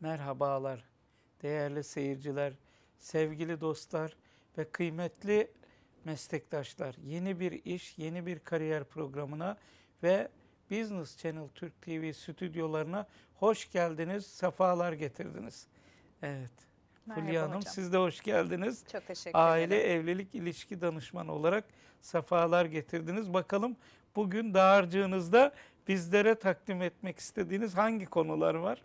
Merhabalar değerli seyirciler, sevgili dostlar ve kıymetli meslektaşlar. Yeni bir iş, yeni bir kariyer programına ve Business Channel Türk TV stüdyolarına hoş geldiniz, sefalar getirdiniz. Evet. Merhaba Fulya Hanım hocam. siz de hoş geldiniz. Çok teşekkür Aile ederim. evlilik ilişki danışmanı olarak sefalar getirdiniz. Bakalım bugün dağarcığınızda bizlere takdim etmek istediğiniz hangi konular var?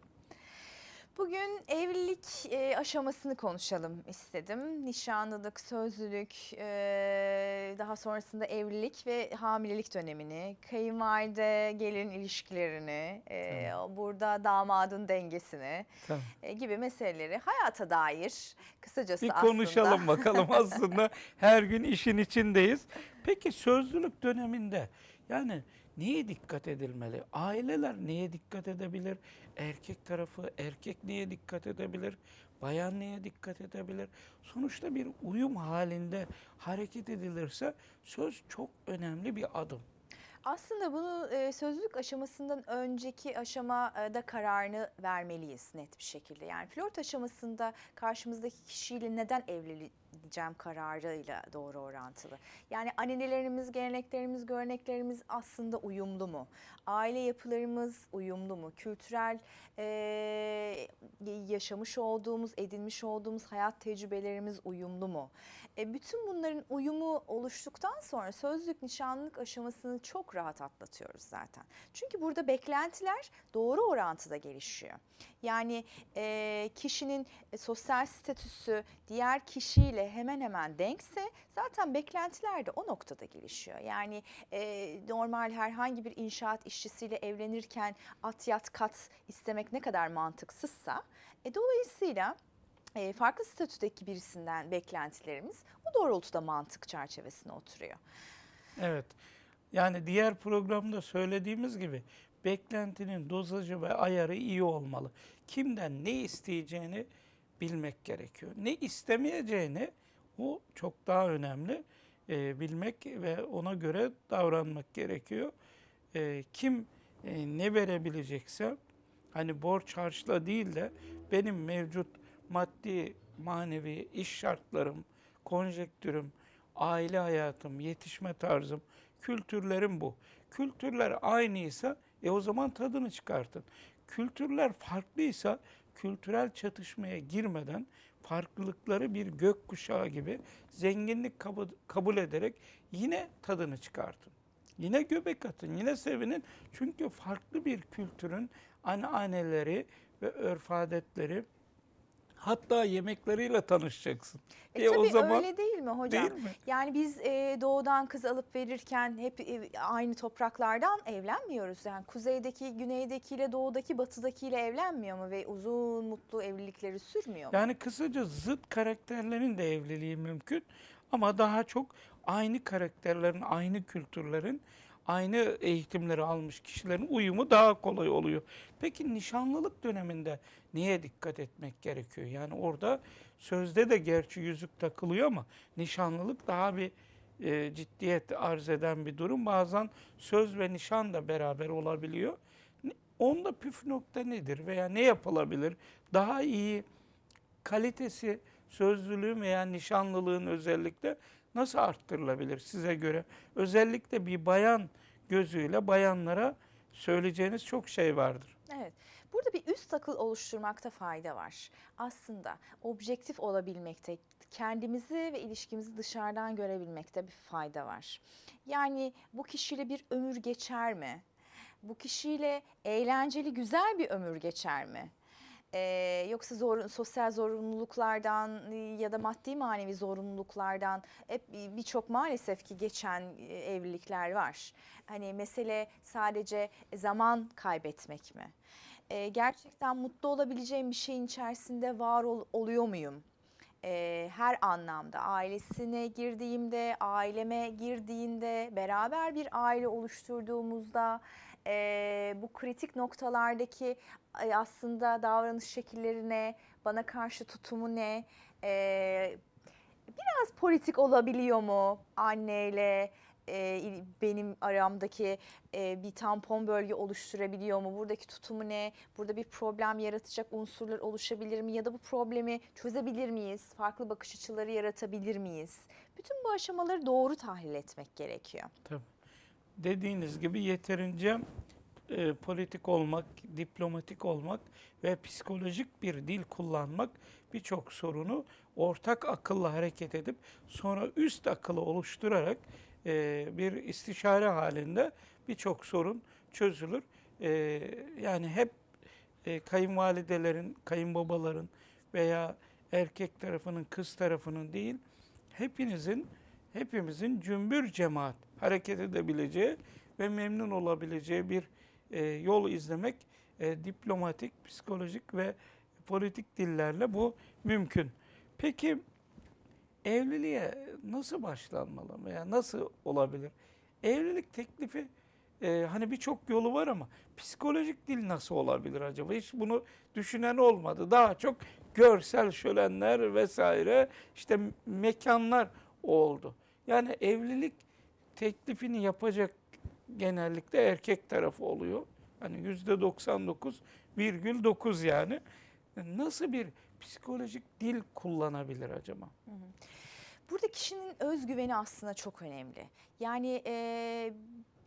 Bugün evlilik e, aşamasını konuşalım istedim. Nişanlılık, sözlülük, e, daha sonrasında evlilik ve hamilelik dönemini, kayınvalide gelin ilişkilerini, e, burada damadın dengesini Tamam. e, gibi meseleleri hayata dair kısacası Bir aslında. konuşalım bakalım aslında her gün işin içindeyiz. Peki sözlülük döneminde yani neye dikkat edilmeli? Aileler neye dikkat edebilir? Erkek tarafı erkek neye dikkat edebilir? Bayan neye dikkat edebilir? Sonuçta bir uyum halinde hareket edilirse söz çok önemli bir adım. Aslında bunu e, sözlülük aşamasından önceki aşamada kararını vermeliyiz net bir şekilde. Yani flört aşamasında karşımızdaki kişiyle neden evleneceğim kararıyla doğru orantılı. Yani annelerimiz, geleneklerimiz, göreneklerimiz aslında uyumlu mu? Aile yapılarımız uyumlu mu? Kültürel e, yaşamış olduğumuz, edinmiş olduğumuz hayat tecrübelerimiz uyumlu mu? E, bütün bunların uyumu oluştuktan sonra sözlük nişanlılık aşamasını çok rahat atlatıyoruz zaten. Çünkü burada beklentiler doğru orantıda gelişiyor. Yani e, kişinin sosyal statüsü diğer kişiyle hemen hemen denkse zaten beklentiler de o noktada gelişiyor. Yani e, normal herhangi bir inşaat işçisiyle evlenirken at yat kat istemek ne kadar mantıksızsa e, dolayısıyla e, farklı statüdeki birisinden beklentilerimiz bu doğrultuda mantık çerçevesine oturuyor. Evet. Yani diğer programda söylediğimiz gibi beklentinin dozajı ve ayarı iyi olmalı. Kimden ne isteyeceğini bilmek gerekiyor. Ne istemeyeceğini o çok daha önemli e, bilmek ve ona göre davranmak gerekiyor. E, kim e, ne verebilecekse hani borç harçla değil de benim mevcut maddi manevi iş şartlarım, konjektürüm, aile hayatım, yetişme tarzım, kültürlerim bu. Kültürler aynıysa e o zaman tadını çıkartın. Kültürler farklıysa kültürel çatışmaya girmeden farklılıkları bir gökkuşağı gibi zenginlik kabul, kabul ederek yine tadını çıkartın. Yine göbek atın, yine sevinin. Çünkü farklı bir kültürün anneanneleri ve örf adetleri hatta yemekleriyle tanışacaksın. E, tabii öyle değil mi hocam? Değil mi? Yani biz e, doğudan kız alıp verirken hep e, aynı topraklardan evlenmiyoruz. Yani kuzeydeki, güneydekiyle, doğudaki, batıdakiyle evlenmiyor mu ve uzun mutlu evlilikleri sürmüyor mu? Yani kısaca zıt karakterlerin de evliliği mümkün ama daha çok aynı karakterlerin, aynı kültürlerin, aynı eğitimleri almış kişilerin uyumu daha kolay oluyor. Peki nişanlılık döneminde neye dikkat etmek gerekiyor? Yani orada sözde de gerçi yüzük takılıyor ama nişanlılık daha bir e, ciddiyet arz eden bir durum. Bazen söz ve nişan da beraber olabiliyor. Onda püf nokta nedir veya ne yapılabilir? Daha iyi kalitesi sözlülüğün veya nişanlılığın özellikle nasıl arttırılabilir size göre? Özellikle bir bayan gözüyle bayanlara söyleyeceğiniz çok şey vardır. Evet. Burada bir üst akıl oluşturmakta fayda var. Aslında objektif olabilmekte, kendimizi ve ilişkimizi dışarıdan görebilmekte bir fayda var. Yani bu kişiyle bir ömür geçer mi? Bu kişiyle eğlenceli, güzel bir ömür geçer mi? Ee, yoksa zor, sosyal zorunluluklardan ya da maddi manevi zorunluluklardan hep bir- birçok maalesef ki geçen evlilikler var. Hani mesele sadece zaman kaybetmek mi? Ee, gerçekten mutlu olabileceğim bir şeyin içerisinde var ol- oluyor muyum? Her anlamda ailesine girdiğimde, aileme girdiğinde, beraber bir aile oluşturduğumuzda e, bu kritik noktalardaki e, aslında davranış şekillerine, bana karşı tutumu ne, e, biraz politik olabiliyor mu anneyle, benim aramdaki bir tampon bölge oluşturabiliyor mu? Buradaki tutumu ne? Burada bir problem yaratacak unsurlar oluşabilir mi? Ya da bu problemi çözebilir miyiz? Farklı bakış açıları yaratabilir miyiz? Bütün bu aşamaları doğru tahlil etmek gerekiyor. Tabii. Dediğiniz gibi yeterince e, politik olmak, diplomatik olmak ve psikolojik bir dil kullanmak birçok sorunu ortak akılla hareket edip sonra üst akılı oluşturarak e, bir istişare halinde birçok sorun çözülür. E, yani hep e, kayınvalidelerin, kayınbabaların veya erkek tarafının, kız tarafının değil, hepinizin, hepimizin cümbür cemaat hareket edebileceği ve memnun olabileceği bir e, yol izlemek e, diplomatik, psikolojik ve politik dillerle bu mümkün. Peki evliliğe nasıl başlanmalı veya nasıl olabilir? Evlilik teklifi e, hani birçok yolu var ama psikolojik dil nasıl olabilir acaba? Hiç bunu düşünen olmadı. Daha çok görsel şölenler vesaire işte mekanlar oldu. Yani evlilik teklifini yapacak genellikle erkek tarafı oluyor. Hani yüzde 99 virgül 9 yani. Nasıl bir psikolojik dil kullanabilir acaba? Burada kişinin özgüveni aslında çok önemli. Yani e,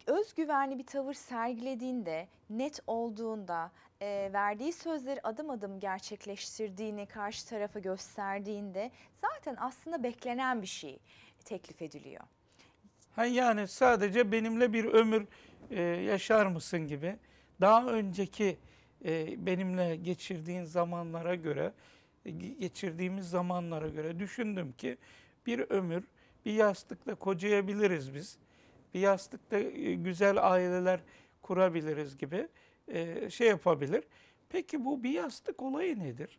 özgüvenli bir tavır sergilediğinde, net olduğunda, e, verdiği sözleri adım adım gerçekleştirdiğini karşı tarafa gösterdiğinde zaten aslında beklenen bir şey teklif ediliyor. Ha yani sadece benimle bir ömür e, yaşar mısın gibi daha önceki e, benimle geçirdiğin zamanlara göre e, ge- geçirdiğimiz zamanlara göre düşündüm ki bir ömür bir yastıkta kocayabiliriz biz. Bir yastıkta e, güzel aileler kurabiliriz gibi e, şey yapabilir. Peki bu bir yastık olayı nedir?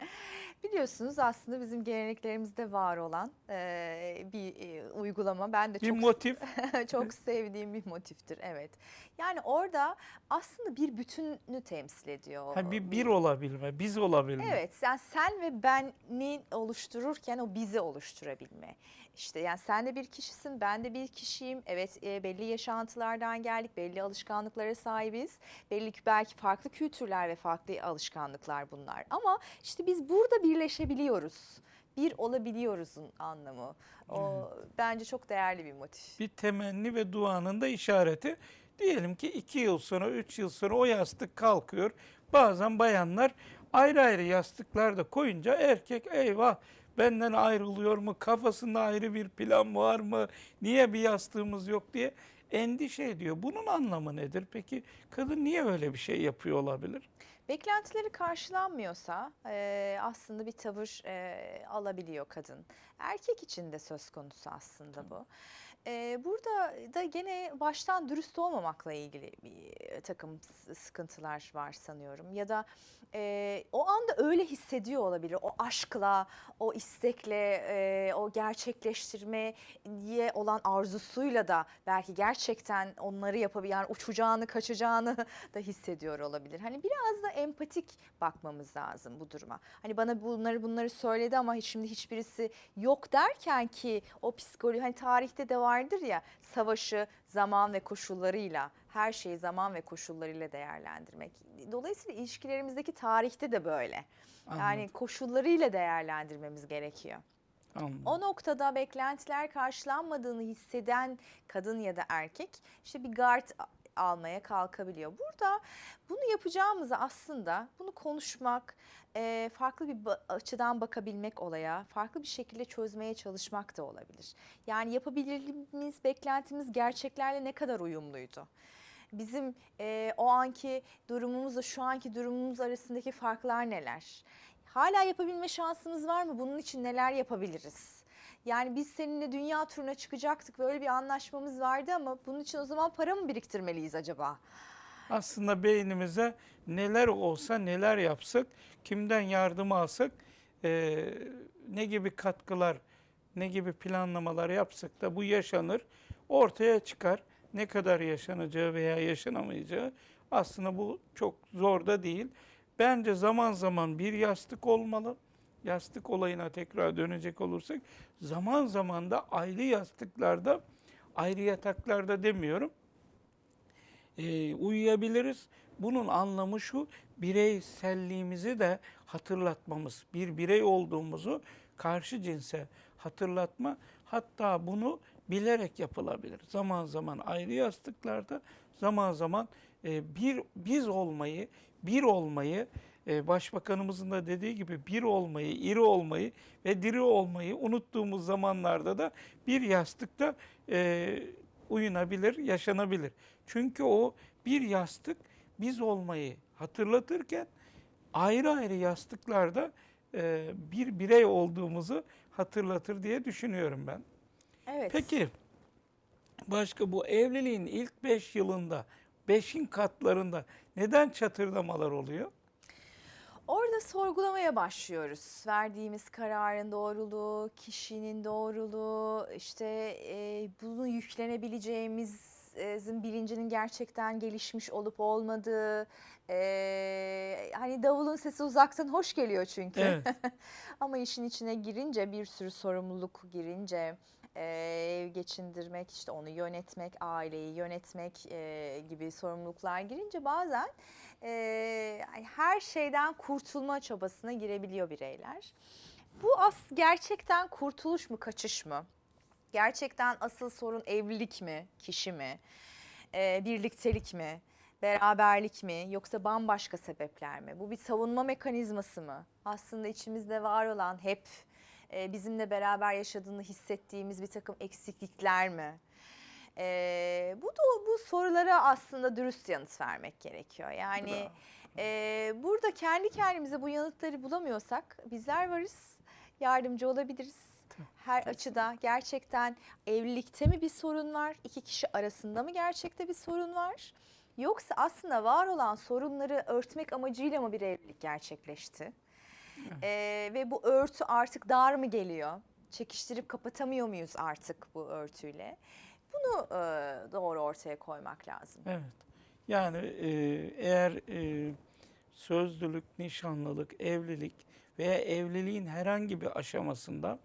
Biliyorsunuz aslında bizim geleneklerimizde var olan e, bir e, uygulama. Ben de Bir çok motif. Çok sevdiğim bir motiftir evet. Yani orada aslında bir bütünü temsil ediyor. Ha bir bir olabilme, biz olabilme. Evet, yani sen ve beni oluştururken o bizi oluşturabilme. İşte yani sen de bir kişisin, ben de bir kişiyim. Evet, e, belli yaşantılardan geldik, belli alışkanlıklara sahibiz. Belli ki belki farklı kültürler ve farklı alışkanlıklar bunlar. Ama işte biz burada birleşebiliyoruz. Bir olabiliyoruzun anlamı. O bence çok değerli bir motif. bir temenni ve duanın da işareti. Diyelim ki iki yıl sonra, üç yıl sonra o yastık kalkıyor. Bazen bayanlar ayrı ayrı yastıklarda koyunca erkek eyvah benden ayrılıyor mu, kafasında ayrı bir plan var mı, niye bir yastığımız yok diye endişe ediyor. Bunun anlamı nedir? Peki kadın niye öyle bir şey yapıyor olabilir? Beklentileri karşılanmıyorsa eee, aslında bir tavır eee, alabiliyor kadın. Erkek için de söz konusu aslında bu. Burada da gene baştan dürüst olmamakla ilgili bir takım sıkıntılar var sanıyorum. Ya da eee, o anda öyle hissediyor olabilir. O aşkla, o istekle, eee, o gerçekleştirmeye olan arzusuyla da belki gerçekten onları yapabilir. Yani uçacağını, kaçacağını da hissediyor olabilir. Hani biraz da empatik bakmamız lazım bu duruma. Hani bana bunları bunları söyledi ama şimdi hiçbirisi yok derken ki o psikoloji hani tarihte de vardır ya savaşı zaman ve koşullarıyla her şeyi zaman ve koşullarıyla değerlendirmek. Dolayısıyla ilişkilerimizdeki tarihte de böyle. Yani Anladım, koşullarıyla değerlendirmemiz gerekiyor. anladım. O noktada beklentiler karşılanmadığını hisseden kadın ya da erkek işte bir gard a- almaya kalkabiliyor. Burada bunu yapacağımızı aslında bunu konuşmak, eee, farklı bir açıdan bakabilmek olaya, farklı bir şekilde çözmeye çalışmak da olabilir. Yani yapabilirliğimiz, beklentimiz gerçeklerle ne kadar uyumluydu? Bizim eee, o anki durumumuzla şu anki durumumuz arasındaki farklar neler? Hala yapabilme şansımız var mı? Bunun için neler yapabiliriz? Yani biz seninle dünya turuna çıkacaktık. Böyle bir anlaşmamız vardı ama bunun için o zaman para mı biriktirmeliyiz acaba? Aslında beynimize neler olsa neler yapsak, kimden yardım alsak, eee, ne gibi katkılar, ne gibi planlamalar yapsak da bu yaşanır, ortaya çıkar. Ne kadar yaşanacağı veya yaşanamayacağı aslında bu çok zor da değil. Bence zaman zaman bir yastık olmalı. Yastık olayına tekrar dönecek olursak zaman zaman da ayrı yastıklarda ayrı yataklarda demiyorum. Ee, uyuyabiliriz. Bunun anlamı şu, bireyselliğimizi de hatırlatmamız. Bir birey olduğumuzu karşı cinse hatırlatma. Hatta bunu bilerek yapılabilir. Zaman zaman ayrı yastıklarda, zaman zaman e, bir biz olmayı, bir olmayı, e, Başbakanımızın da dediği gibi bir olmayı, iri olmayı ve diri olmayı unuttuğumuz zamanlarda da bir yastıkta e, uyunabilir, yaşanabilir. Çünkü o bir yastık biz olmayı hatırlatırken ayrı ayrı yastıklarda e, bir birey olduğumuzu hatırlatır diye düşünüyorum ben. Evet. Peki başka bu evliliğin ilk 5 yılında, 5'in katlarında neden çatırdamalar oluyor? Orada sorgulamaya başlıyoruz. Verdiğimiz kararın doğruluğu, kişinin doğruluğu, işte e, bunu yüklenebileceğimizin bilincinin gerçekten gelişmiş olup olmadığı. e, hani davulun sesi uzaktan hoş geliyor çünkü. Evet. Ama işin içine girince bir sürü sorumluluk girince ev geçindirmek, işte onu yönetmek, aileyi yönetmek e, gibi sorumluluklar girince bazen e, her şeyden kurtulma çabasına girebiliyor bireyler. Bu as gerçekten kurtuluş mu, kaçış mı? Gerçekten asıl sorun evlilik mi, kişi mi, e, birliktelik mi, beraberlik mi yoksa bambaşka sebepler mi? Bu bir savunma mekanizması mı? Aslında içimizde var olan hep e, bizimle beraber yaşadığını hissettiğimiz bir takım eksiklikler mi? E, bu da bu sorulara aslında dürüst yanıt vermek gerekiyor. Yani e, burada kendi kendimize bu yanıtları bulamıyorsak bizler varız, yardımcı olabiliriz. Her açıda gerçekten evlilikte mi bir sorun var? İki kişi arasında mı gerçekte bir sorun var? Yoksa aslında var olan sorunları örtmek amacıyla mı bir evlilik gerçekleşti? Ee, ve bu örtü artık dar mı geliyor? Çekiştirip kapatamıyor muyuz artık bu örtüyle? Bunu e, doğru ortaya koymak lazım. Evet. Yani e, eğer e, sözlülük, nişanlılık, evlilik veya evliliğin herhangi bir aşamasında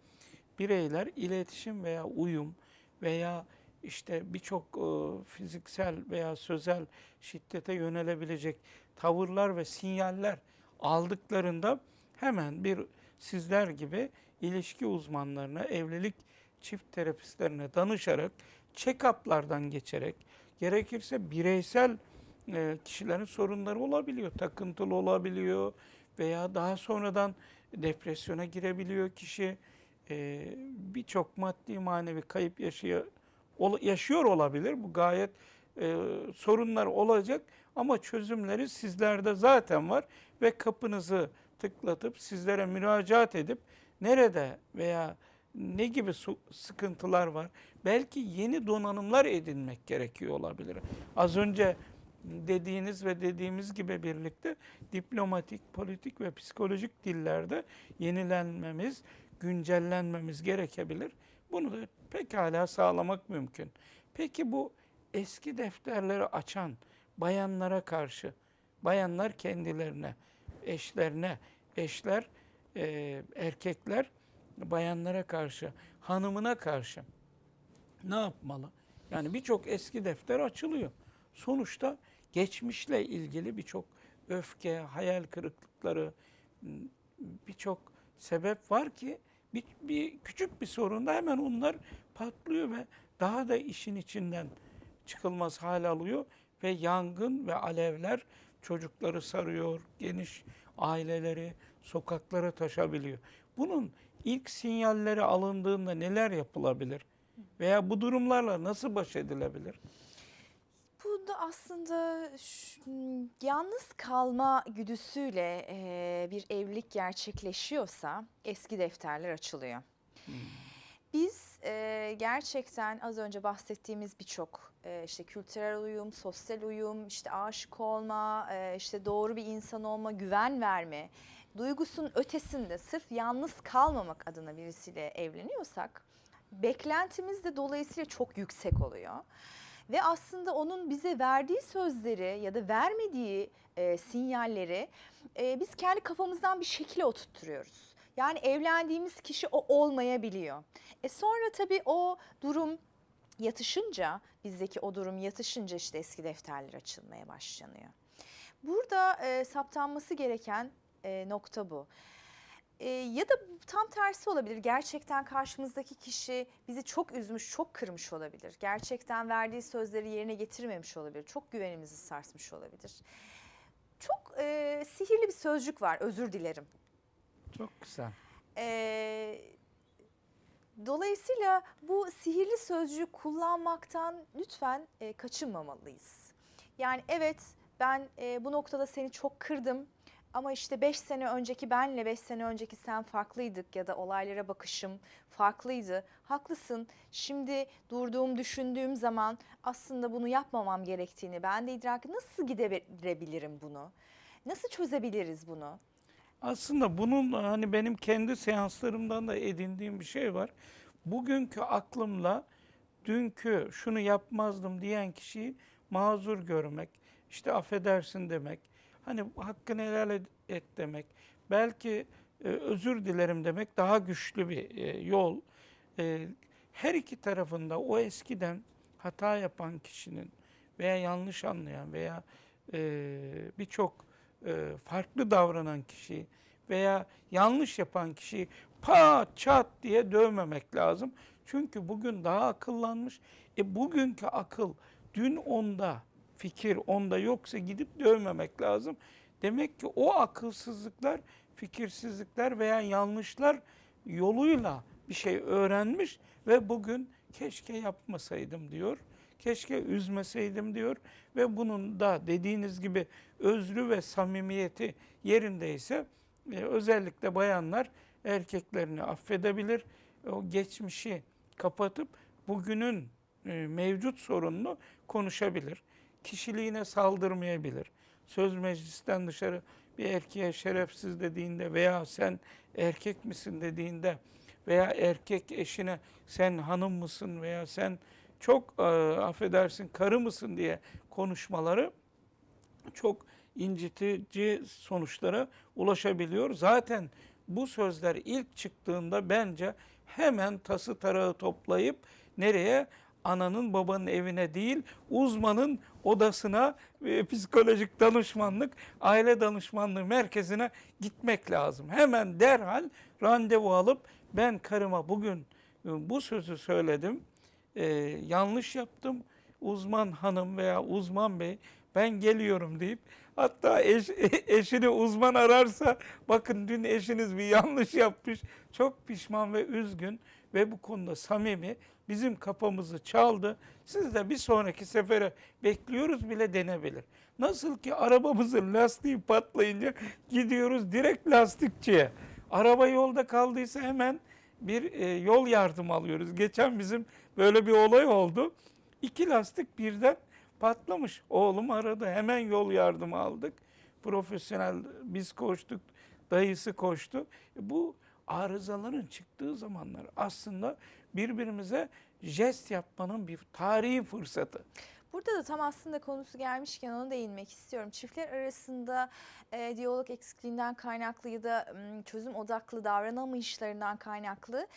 bireyler iletişim veya uyum veya işte birçok e, fiziksel veya sözel şiddete yönelebilecek tavırlar ve sinyaller aldıklarında hemen bir sizler gibi ilişki uzmanlarına, evlilik çift terapistlerine danışarak, check-up'lardan geçerek, gerekirse bireysel e, kişilerin sorunları olabiliyor. Takıntılı olabiliyor veya daha sonradan depresyona girebiliyor kişi. E, Birçok maddi manevi kayıp yaşıyor, yaşıyor olabilir. Bu gayet e, sorunlar olacak ama çözümleri sizlerde zaten var ve kapınızı tıklatıp sizlere müracaat edip nerede veya ne gibi sıkıntılar var? Belki yeni donanımlar edinmek gerekiyor olabilir. Az önce dediğiniz ve dediğimiz gibi birlikte diplomatik, politik ve psikolojik dillerde yenilenmemiz, güncellenmemiz gerekebilir. Bunu da pekala sağlamak mümkün. Peki bu eski defterleri açan bayanlara karşı, bayanlar kendilerine, eşlerine, eşler, e, erkekler bayanlara karşı, hanımına karşı ne yapmalı? Yani birçok eski defter açılıyor. Sonuçta geçmişle ilgili birçok öfke, hayal kırıklıkları, birçok sebep var ki bir, bir küçük bir sorunda hemen onlar patlıyor ve daha da işin içinden çıkılmaz hal alıyor ve yangın ve alevler çocukları sarıyor, geniş aileleri sokaklara taşabiliyor. Bunun ilk sinyalleri alındığında neler yapılabilir? Veya bu durumlarla nasıl baş edilebilir? Bu da aslında yalnız kalma güdüsüyle e, bir evlilik gerçekleşiyorsa eski defterler açılıyor. Biz e, gerçekten az önce bahsettiğimiz birçok e, işte kültürel uyum, sosyal uyum, işte aşık olma, e, işte doğru bir insan olma, güven verme duygusunun ötesinde sırf yalnız kalmamak adına birisiyle evleniyorsak beklentimiz de dolayısıyla çok yüksek oluyor. Ve aslında onun bize verdiği sözleri ya da vermediği e, sinyalleri e, biz kendi kafamızdan bir şekilde oturtturuyoruz. Yani evlendiğimiz kişi o olmayabiliyor. E sonra tabii o durum yatışınca bizdeki o durum yatışınca işte eski defterler açılmaya başlanıyor. Burada e, saptanması gereken e, nokta bu. E, ya da tam tersi olabilir. Gerçekten karşımızdaki kişi bizi çok üzmüş, çok kırmış olabilir. Gerçekten verdiği sözleri yerine getirmemiş olabilir. Çok güvenimizi sarsmış olabilir. Çok e, sihirli bir sözcük var. Özür dilerim. Çok güzel. Ee, dolayısıyla bu sihirli sözcüğü kullanmaktan lütfen e, kaçınmamalıyız. Yani evet ben e, bu noktada seni çok kırdım ama işte 5 sene önceki benle 5 sene önceki sen farklıydık ya da olaylara bakışım farklıydı. Haklısın. Şimdi durduğum, düşündüğüm zaman aslında bunu yapmamam gerektiğini ben de idrak nasıl giderebilirim bunu? Nasıl çözebiliriz bunu? Aslında bunun hani benim kendi seanslarımdan da edindiğim bir şey var. Bugünkü aklımla dünkü şunu yapmazdım diyen kişiyi mazur görmek, işte affedersin demek, hani hakkını helal et, demek, belki e, özür dilerim demek daha güçlü bir e, yol. E, her iki tarafında o eskiden hata yapan kişinin veya yanlış anlayan veya e, birçok e, farklı davranan kişiyi veya yanlış yapan kişiyi pat çat diye dövmemek lazım. Çünkü bugün daha akıllanmış. E bugünkü akıl dün onda, fikir onda yoksa gidip dövmemek lazım. Demek ki o akılsızlıklar, fikirsizlikler veya yanlışlar yoluyla bir şey öğrenmiş ve bugün keşke yapmasaydım diyor. Keşke üzmeseydim diyor ve bunun da dediğiniz gibi özrü ve samimiyeti yerindeyse e, özellikle bayanlar erkeklerini affedebilir. O geçmişi kapatıp bugünün e, mevcut sorununu konuşabilir. Kişiliğine saldırmayabilir. Söz meclisten dışarı bir erkeğe şerefsiz dediğinde veya sen erkek misin dediğinde veya erkek eşine sen hanım mısın veya sen çok e, affedersin karı mısın diye konuşmaları çok incitici sonuçlara ulaşabiliyor. Zaten bu sözler ilk çıktığında bence hemen tası tarağı toplayıp nereye? Ananın babanın evine değil, uzmanın odasına ve psikolojik danışmanlık, aile danışmanlığı merkezine gitmek lazım. Hemen derhal randevu alıp ben karıma bugün e, bu sözü söyledim, e, yanlış yaptım, uzman hanım veya uzman bey ben geliyorum deyip hatta eş, eşini uzman ararsa bakın dün eşiniz bir yanlış yapmış çok pişman ve üzgün ve bu konuda samimi bizim kapımızı çaldı. Siz de bir sonraki sefere bekliyoruz bile denebilir. Nasıl ki arabamızın lastiği patlayınca gidiyoruz direkt lastikçiye. Araba yolda kaldıysa hemen bir e, yol yardım alıyoruz. Geçen bizim böyle bir olay oldu. İki lastik birden patlamış. Oğlum aradı. Hemen yol yardımı aldık. Profesyonel biz koştuk. Dayısı koştu. E, Bu arızaların çıktığı zamanlar aslında birbirimize jest yapmanın bir tarihi fırsatı. Burada da tam aslında konusu gelmişken ona değinmek istiyorum. Çiftler arasında e, diyalog eksikliğinden kaynaklı ya da m, çözüm odaklı davranamayışlarından kaynaklı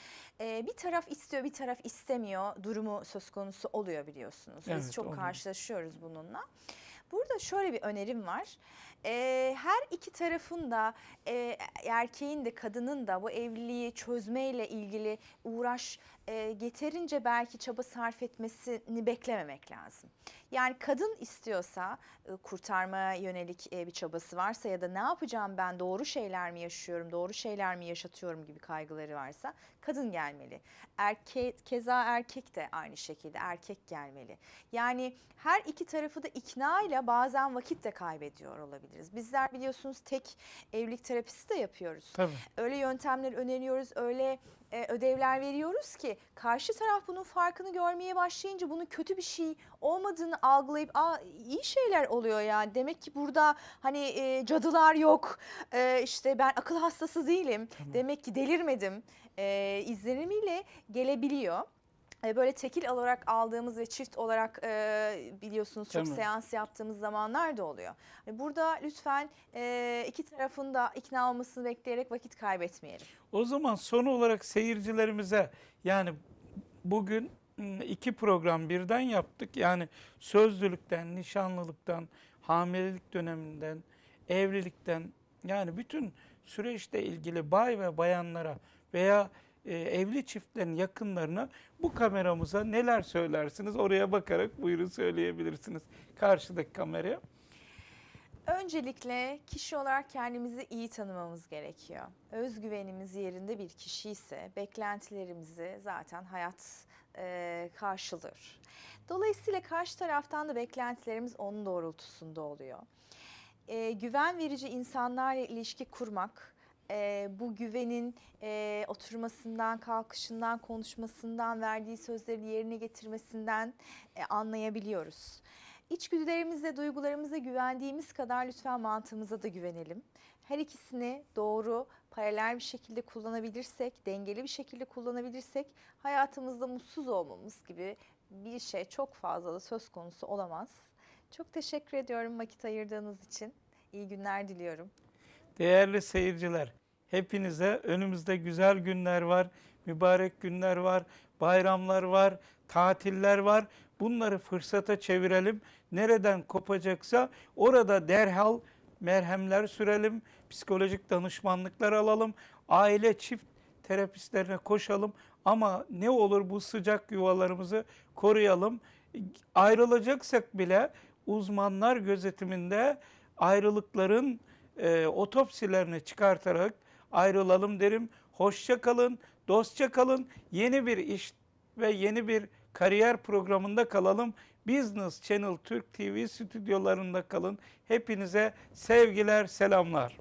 e, bir taraf istiyor bir taraf istemiyor durumu söz konusu oluyor biliyorsunuz. Biz Evet, çok oluyor. karşılaşıyoruz bununla. Burada şöyle bir önerim var. E, her iki tarafın da e, erkeğin de kadının da bu evliliği çözmeyle ilgili uğraş e, yeterince belki çaba sarf etmesini beklememek lazım. Yani kadın istiyorsa e, kurtarmaya yönelik e, bir çabası varsa ya da ne yapacağım ben doğru şeyler mi yaşıyorum, doğru şeyler mi yaşatıyorum gibi kaygıları varsa kadın gelmeli. Erkek keza erkek de aynı şekilde erkek gelmeli. Yani her iki tarafı da ikna ile bazen vakit de kaybediyor olabiliriz. Bizler biliyorsunuz tek evlilik terapisi de yapıyoruz Tabii. öyle yöntemler öneriyoruz, öyle e, ödevler veriyoruz ki karşı taraf bunun farkını görmeye başlayınca bunun kötü bir şey olmadığını algılayıp Aa, iyi şeyler oluyor ya demek ki burada hani e, cadılar yok e, işte ben akıl hastası değilim Tamam. demek ki delirmedim e, izlenimiyle gelebiliyor. E, Böyle tekil olarak aldığımız ve çift olarak e, biliyorsunuz çok Tamam. seans yaptığımız zamanlar da oluyor. Hani Burada lütfen e, iki tarafın da ikna olmasını bekleyerek vakit kaybetmeyelim. O zaman son olarak seyircilerimize yani bugün mm, iki program birden yaptık. Yani sözlülükten, nişanlılıktan, hamilelik döneminden, evlilikten yani bütün süreçle ilgili bay ve bayanlara veya e, evli çiftlerin yakınlarına bu kameramıza neler söylersiniz? Oraya bakarak buyurun söyleyebilirsiniz. Karşıdaki kameraya. Öncelikle kişi olarak kendimizi iyi tanımamız gerekiyor. Özgüvenimiz yerinde bir kişi ise beklentilerimizi zaten hayat e, karşılır. Dolayısıyla karşı taraftan da beklentilerimiz onun doğrultusunda oluyor. E, güven verici insanlarla ilişki kurmak, e, bu güvenin e, oturmasından, kalkışından, konuşmasından, verdiği sözleri yerine getirmesinden e, anlayabiliyoruz. İçgüdülerimize, duygularımıza güvendiğimiz kadar lütfen mantığımıza da güvenelim. Her ikisini doğru, paralel bir şekilde kullanabilirsek, dengeli bir şekilde kullanabilirsek hayatımızda mutsuz olmamız gibi bir şey çok fazla da söz konusu olamaz. Çok teşekkür ediyorum vakit ayırdığınız için. İyi günler diliyorum. Değerli seyirciler, hepinize önümüzde güzel günler var, mübarek günler var, bayramlar var, tatiller var. Bunları fırsata çevirelim. Nereden kopacaksa orada derhal merhemler sürelim, psikolojik danışmanlıklar alalım, aile çift terapistlerine koşalım. Ama ne olur bu sıcak yuvalarımızı koruyalım. Ayrılacaksak bile uzmanlar gözetiminde ayrılıkların e, otopsilerini çıkartarak ayrılalım derim. Hoşça kalın, dostça kalın. Yeni bir iş ve yeni bir kariyer programında kalalım. Business Channel Türk TV stüdyolarında kalın. Hepinize sevgiler, selamlar.